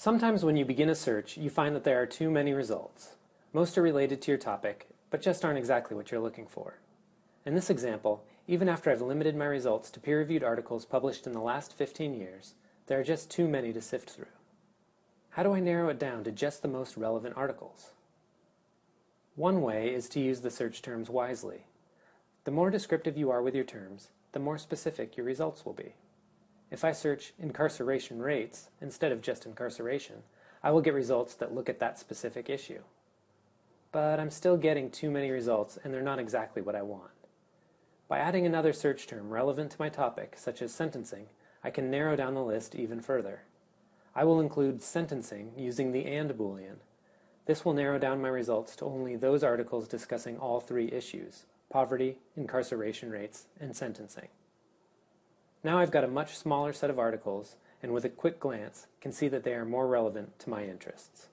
Sometimes when you begin a search, you find that there are too many results. Most are related to your topic, but just aren't exactly what you're looking for. In this example, even after I've limited my results to peer-reviewed articles published in the last 15 years, there are just too many to sift through. How do I narrow it down to just the most relevant articles? One way is to use the search terms wisely. The more descriptive you are with your terms, the more specific your results will be. If I search incarceration rates instead of just incarceration, I will get results that look at that specific issue. But I'm still getting too many results and they're not exactly what I want. By adding another search term relevant to my topic, such as sentencing, I can narrow down the list even further. I will include sentencing using the AND boolean. This will narrow down my results to only those articles discussing all three issues, poverty, incarceration rates, and sentencing. Now I've got a much smaller set of articles, and with a quick glance, can see that they are more relevant to my interests.